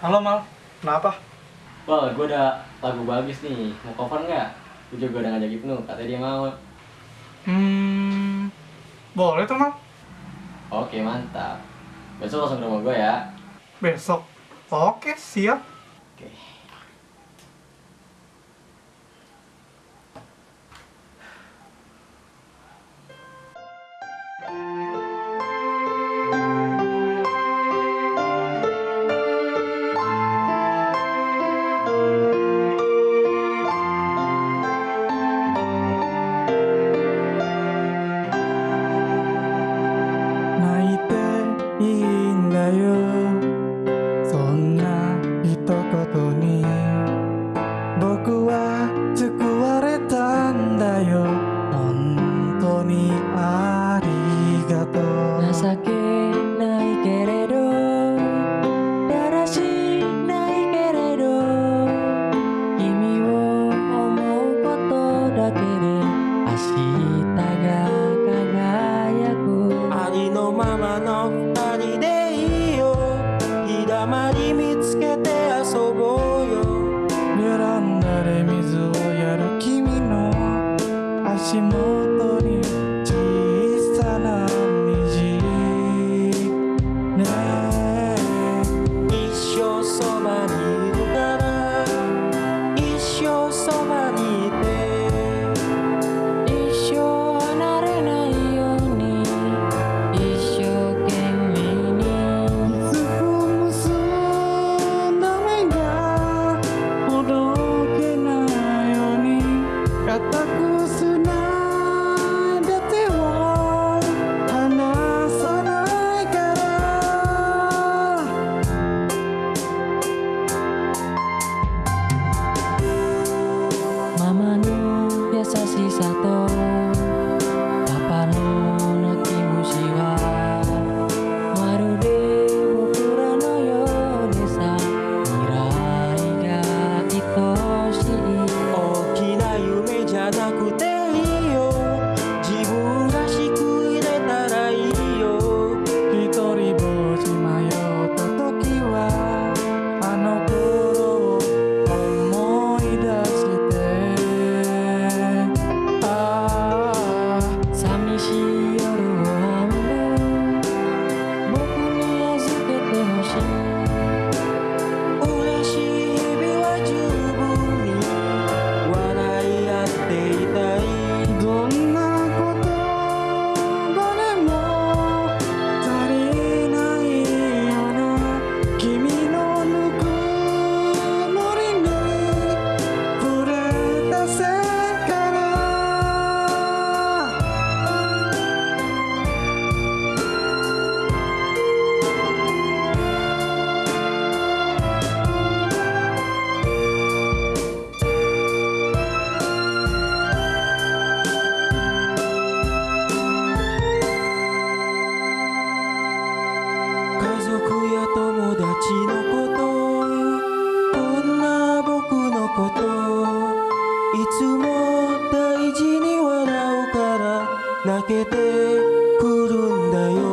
Halo Mal, kenapa? Mal, gue ada lagu bagus nih, mau cover nggak? Gue juga udah ngajak Ibnu, katanya dia mau. Hmm, boleh tuh Mal. Oke, mantap. Besok langsung ke rumah gue ya. Besok? Oke, siap. Oke. 君ありがとう。情けないけれど。だらしいないけれど。君を思うことだけで明日が輝く。ありのままの二人でいいよ。日だまり見つけて遊ぼうよ。ベランダで水をやる君の足元ちのことこんな僕のこといつも大事に笑うから泣けてくるんだよ。